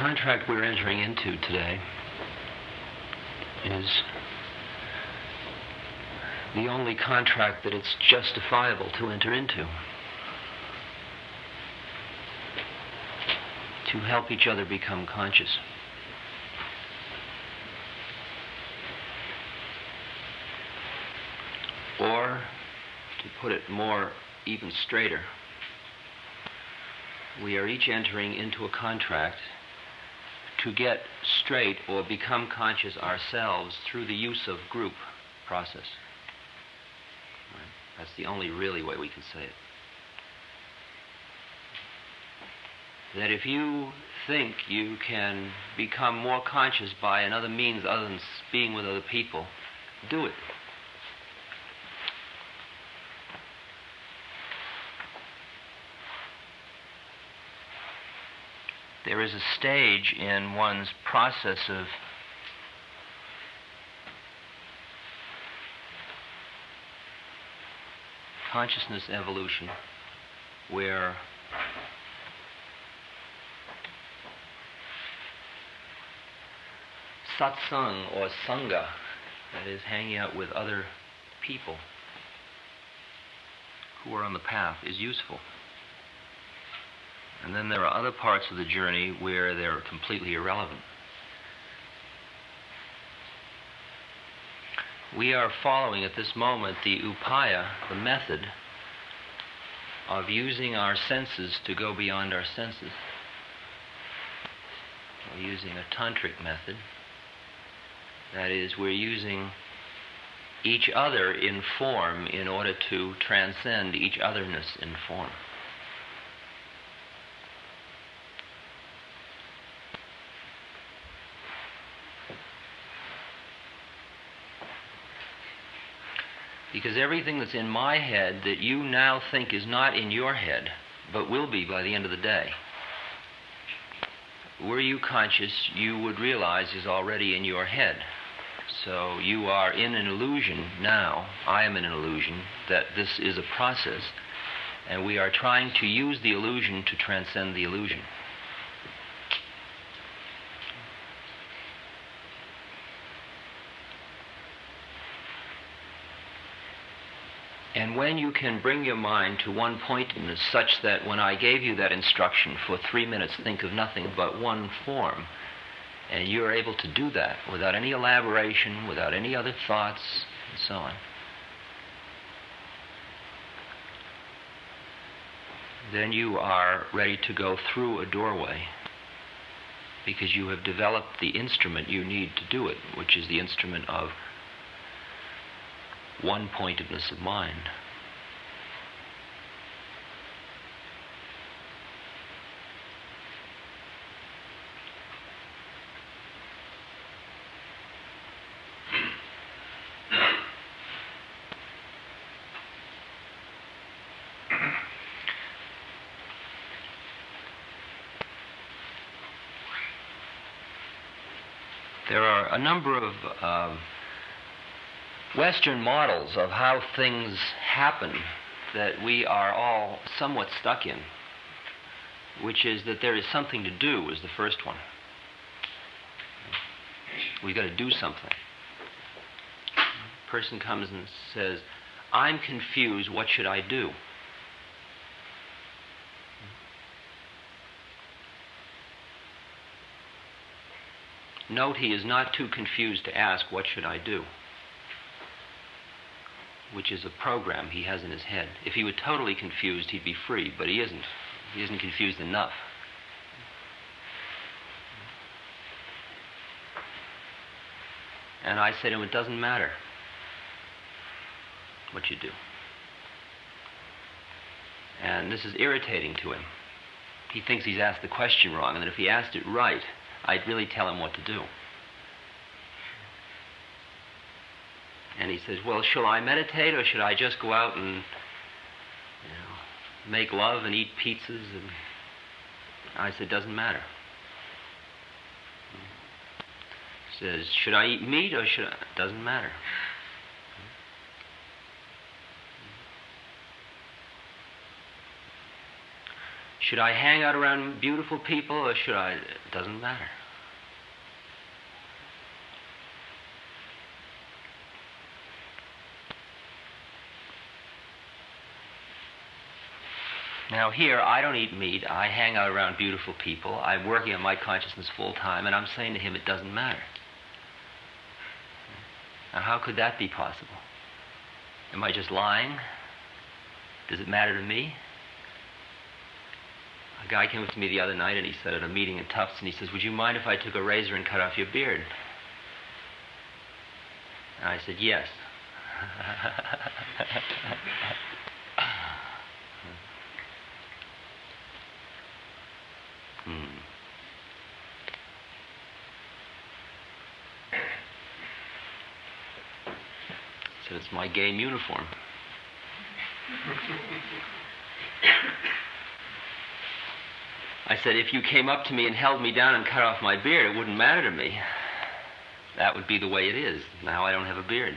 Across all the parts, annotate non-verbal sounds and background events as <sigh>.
contract we're entering into today is the only contract that it's justifiable to enter into. To help each other become conscious. Or, to put it more even straighter, we are each entering into a contract to get straight or become conscious ourselves through the use of group process. Right? That's the only really way we can say it. That if you think you can become more conscious by another means other than being with other people, do it. There is a stage in one's process of consciousness evolution where satsang or sangha, that is, hanging out with other people who are on the path, is useful. And then there are other parts of the journey where they're completely irrelevant. We are following at this moment the upaya, the method of using our senses to go beyond our senses. We're using a tantric method. That is, we're using each other in form in order to transcend each otherness in form. Because everything that's in my head that you now think is not in your head, but will be by the end of the day, were you conscious, you would realize is already in your head. So you are in an illusion now. I am in an illusion that this is a process, and we are trying to use the illusion to transcend the illusion. And when you can bring your mind to one pointedness such that when I gave you that instruction for three minutes, think of nothing but one form, and you're able to do that without any elaboration, without any other thoughts, and so on, then you are ready to go through a doorway because you have developed the instrument you need to do it, which is the instrument of one pointedness of mind. There are a number of uh, Western models of how things happen that we are all somewhat stuck in, which is that there is something to do, is the first one. We've got to do something. A person comes and says, I'm confused, what should I do? Note he is not too confused to ask, What should I do? Which is a program he has in his head. If he were totally confused, he'd be free, but he isn't. He isn't confused enough. And I said to him, It doesn't matter what you do. And this is irritating to him. He thinks he's asked the question wrong, and that if he asked it right, I'd really tell him what to do. And he says, Well, shall I meditate or should I just go out and you know, make love and eat pizzas? And I said, Doesn't matter. He says, Should I eat meat or should I? Doesn't matter. Should I hang out around beautiful people or should I? It doesn't matter. Now, here, I don't eat meat. I hang out around beautiful people. I'm working on my consciousness full time, and I'm saying to him, it doesn't matter. Now, how could that be possible? Am I just lying? Does it matter to me? A guy came up to me the other night and he said at a meeting in Tufts, and he says, Would you mind if I took a razor and cut off your beard? And I said, Yes. <laughs> said, It's my game uniform. I said, if you came up to me and held me down and cut off my beard, it wouldn't matter to me. That would be the way it is. Now I don't have a beard.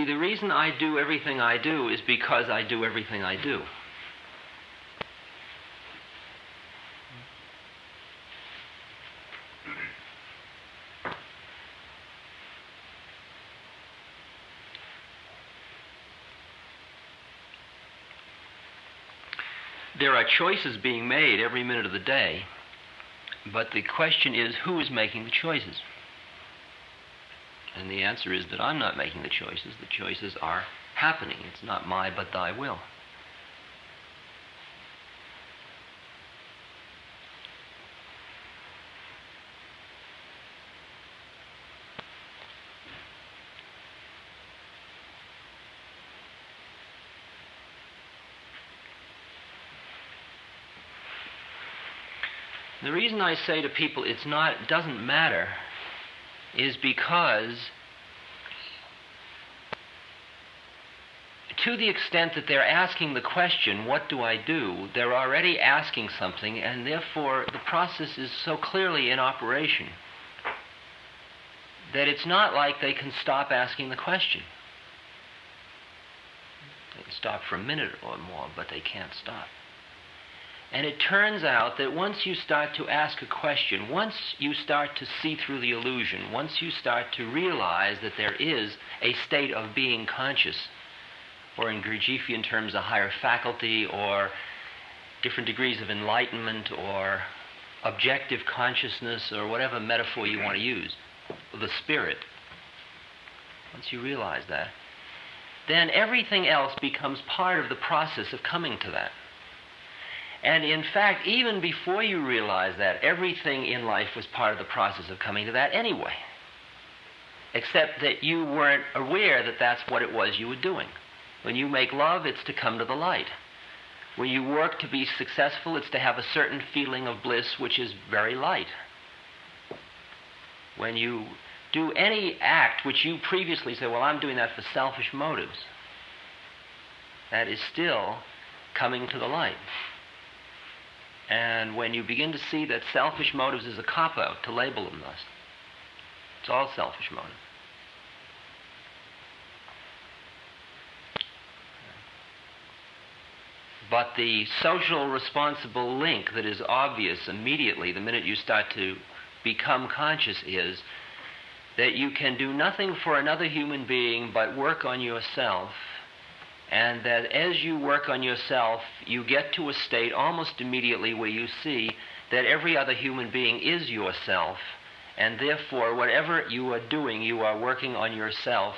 See, the reason I do everything I do is because I do everything I do. There are choices being made every minute of the day, but the question is who is making the choices? And the answer is that I'm not making the choices. The choices are happening. It's not my, but thy will. The reason I say to people it's not it doesn't matter is because to the extent that they're asking the question, what do I do, they're already asking something, and therefore the process is so clearly in operation that it's not like they can stop asking the question. They can stop for a minute or more, but they can't stop. And it turns out that once you start to ask a question, once you start to see through the illusion, once you start to realize that there is a state of being conscious, or in Gurdjieffian terms, a higher faculty, or different degrees of enlightenment, or objective consciousness, or whatever metaphor you want to use, the spirit, once you realize that, then everything else becomes part of the process of coming to that. And in fact, even before you realize that, everything in life was part of the process of coming to that anyway. Except that you weren't aware that that's what it was you were doing. When you make love, it's to come to the light. When you work to be successful, it's to have a certain feeling of bliss which is very light. When you do any act which you previously said, well, I'm doing that for selfish motives, that is still coming to the light. And when you begin to see that selfish motives is a cop out to label them thus, it's all selfish motives. But the social responsible link that is obvious immediately the minute you start to become conscious is that you can do nothing for another human being but work on yourself and that as you work on yourself, you get to a state almost immediately where you see that every other human being is yourself, and therefore, whatever you are doing, you are working on yourself,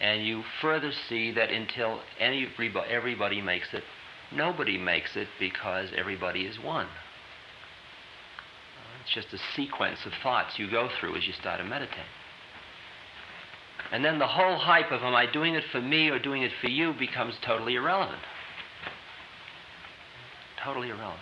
and you further see that until everybody makes it, nobody makes it because everybody is one. It's just a sequence of thoughts you go through as you start to meditate. And then the whole hype of am I doing it for me or doing it for you becomes totally irrelevant. Totally irrelevant.